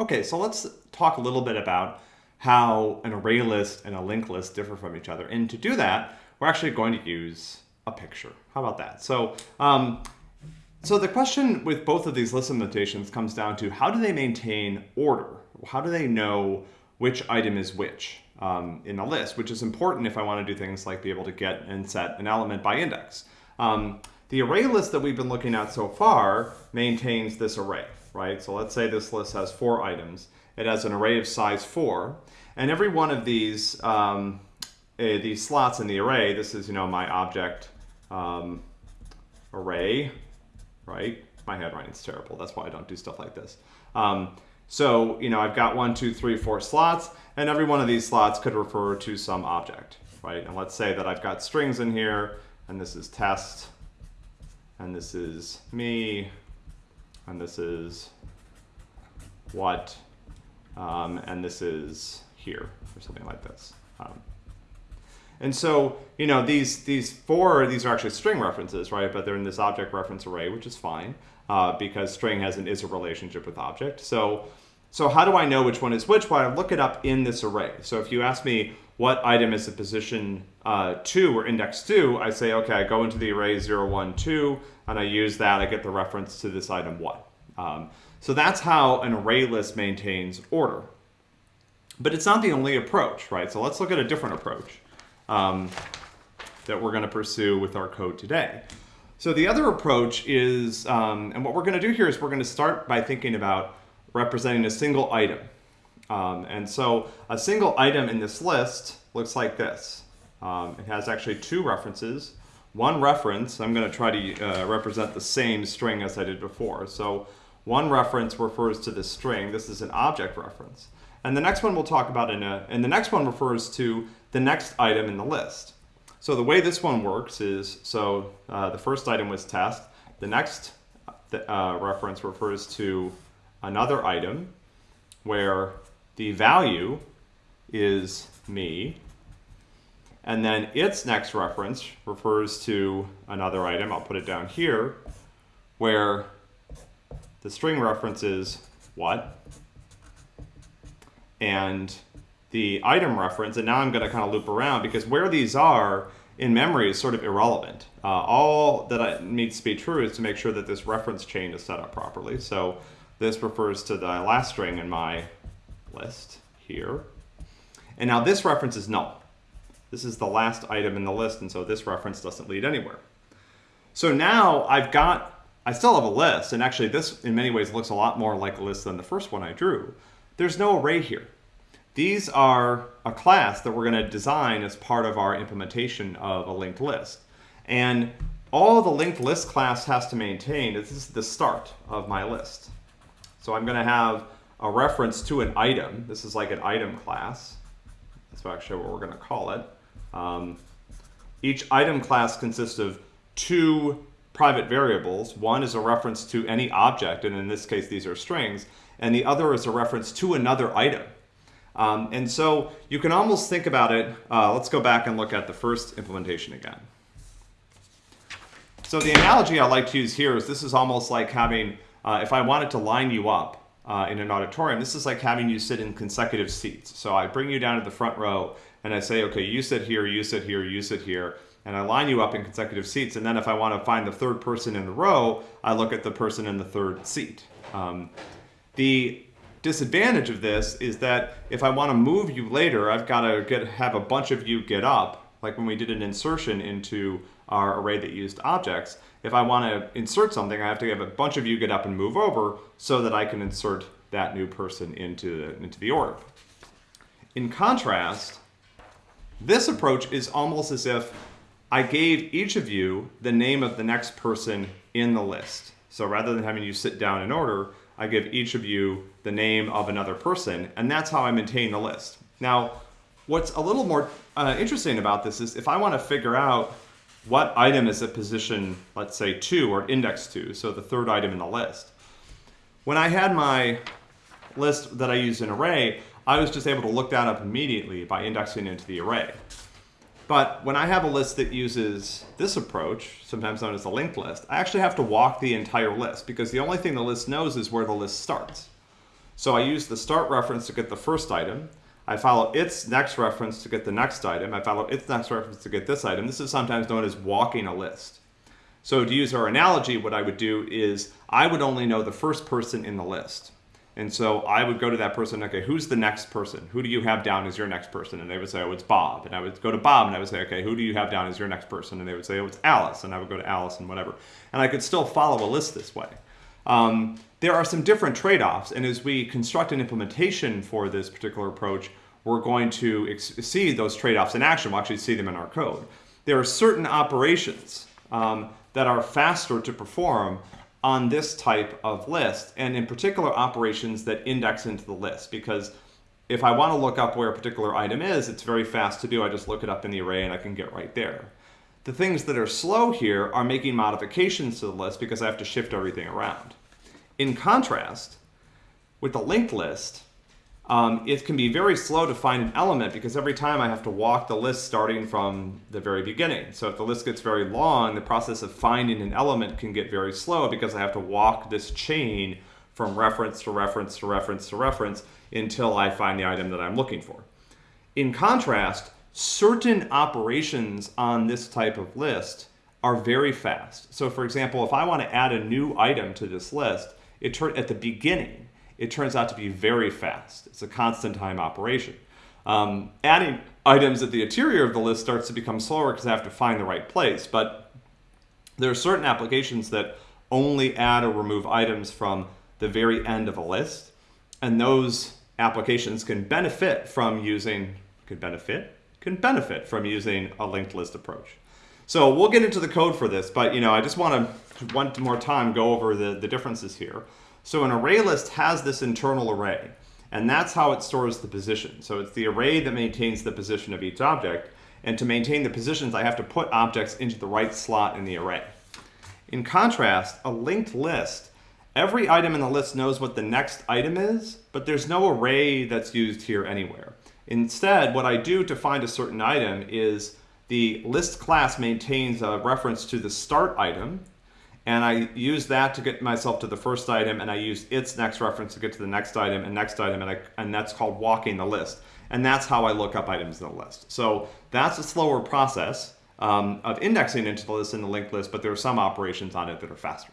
Okay, so let's talk a little bit about how an array list and a linked list differ from each other. And to do that, we're actually going to use a picture. How about that? So, um, so the question with both of these list implementations comes down to how do they maintain order? How do they know which item is which um, in a list, which is important if I want to do things like be able to get and set an element by index. Um, the array list that we've been looking at so far maintains this array, right? So let's say this list has four items. It has an array of size four, and every one of these um, uh, these slots in the array, this is, you know, my object um, array, right? My handwriting's terrible. That's why I don't do stuff like this. Um, so, you know, I've got one, two, three, four slots, and every one of these slots could refer to some object, right? And let's say that I've got strings in here, and this is test, and this is me, and this is what, um, and this is here, or something like this. Um, and so, you know, these these four, these are actually string references, right? But they're in this object reference array, which is fine uh, because string has an is a relationship with object. So, so how do I know which one is which? Well, I look it up in this array. So if you ask me what item is the position uh, 2 or index 2, I say, okay, I go into the array 0, 1, 2, and I use that, I get the reference to this item 1. Um, so that's how an array list maintains order. But it's not the only approach, right? So let's look at a different approach um, that we're going to pursue with our code today. So the other approach is, um, and what we're going to do here is we're going to start by thinking about representing a single item. Um, and so a single item in this list looks like this. Um, it has actually two references. One reference, I'm going to try to uh, represent the same string as I did before. So one reference refers to this string. This is an object reference. And the next one we'll talk about in a, and the next one refers to the next item in the list. So the way this one works is, so uh, the first item was test. The next uh, reference refers to another item where the value is me. And then its next reference refers to another item, I'll put it down here, where the string reference is what, and the item reference, and now I'm going to kind of loop around because where these are in memory is sort of irrelevant. Uh, all that needs to be true is to make sure that this reference chain is set up properly. So this refers to the last string in my list here. And now this reference is null. This is the last item in the list, and so this reference doesn't lead anywhere. So now I've got, I still have a list, and actually this in many ways looks a lot more like a list than the first one I drew. There's no array here. These are a class that we're going to design as part of our implementation of a linked list. And all the linked list class has to maintain is this is the start of my list. So I'm going to have a reference to an item. This is like an item class. That's actually what we're going to call it. Um, each item class consists of two private variables. One is a reference to any object, and in this case these are strings, and the other is a reference to another item. Um, and so you can almost think about it, uh, let's go back and look at the first implementation again. So the analogy I like to use here is this is almost like having, uh, if I wanted to line you up uh, in an auditorium, this is like having you sit in consecutive seats. So I bring you down to the front row and I say, okay, you sit here, you sit here, you sit here, and I line you up in consecutive seats. And then if I want to find the third person in the row, I look at the person in the third seat. Um, the disadvantage of this is that if I want to move you later, I've got to get have a bunch of you get up, like when we did an insertion into our array that used objects. If I want to insert something, I have to have a bunch of you get up and move over so that I can insert that new person into the, into the orb. In contrast, this approach is almost as if I gave each of you the name of the next person in the list. So rather than having you sit down in order, I give each of you the name of another person, and that's how I maintain the list. Now, what's a little more uh, interesting about this is if I want to figure out what item is at position, let's say 2 or index 2, so the third item in the list. When I had my list that I used in array, I was just able to look that up immediately by indexing into the array. But when I have a list that uses this approach, sometimes known as a linked list, I actually have to walk the entire list because the only thing the list knows is where the list starts. So I use the start reference to get the first item. I follow its next reference to get the next item. I follow its next reference to get this item. This is sometimes known as walking a list. So to use our analogy, what I would do is I would only know the first person in the list. And so I would go to that person, okay, who's the next person? Who do you have down as your next person? And they would say, oh, it's Bob. And I would go to Bob and I would say, okay, who do you have down as your next person? And they would say, oh, it's Alice. And I would go to Alice and whatever. And I could still follow a list this way. Um, there are some different trade-offs. And as we construct an implementation for this particular approach, we're going to see those trade-offs in action. We'll actually see them in our code. There are certain operations um, that are faster to perform on this type of list, and in particular operations that index into the list, because if I want to look up where a particular item is, it's very fast to do. I just look it up in the array and I can get right there. The things that are slow here are making modifications to the list because I have to shift everything around. In contrast, with the linked list, um, it can be very slow to find an element because every time I have to walk the list starting from the very beginning. So if the list gets very long, the process of finding an element can get very slow because I have to walk this chain from reference to reference to reference to reference until I find the item that I'm looking for. In contrast, certain operations on this type of list are very fast. So for example, if I want to add a new item to this list, it at the beginning, it turns out to be very fast. It's a constant time operation. Um, adding items at the interior of the list starts to become slower because I have to find the right place. But there are certain applications that only add or remove items from the very end of a list. And those applications can benefit from using, can benefit, can benefit from using a linked list approach. So we'll get into the code for this, but you know, I just want to one more time go over the, the differences here. So an array list has this internal array, and that's how it stores the position. So it's the array that maintains the position of each object, and to maintain the positions, I have to put objects into the right slot in the array. In contrast, a linked list, every item in the list knows what the next item is, but there's no array that's used here anywhere. Instead, what I do to find a certain item is the list class maintains a reference to the start item, and I use that to get myself to the first item, and I use its next reference to get to the next item and next item, and, I, and that's called walking the list. And that's how I look up items in the list. So that's a slower process um, of indexing into the list in the linked list, but there are some operations on it that are faster.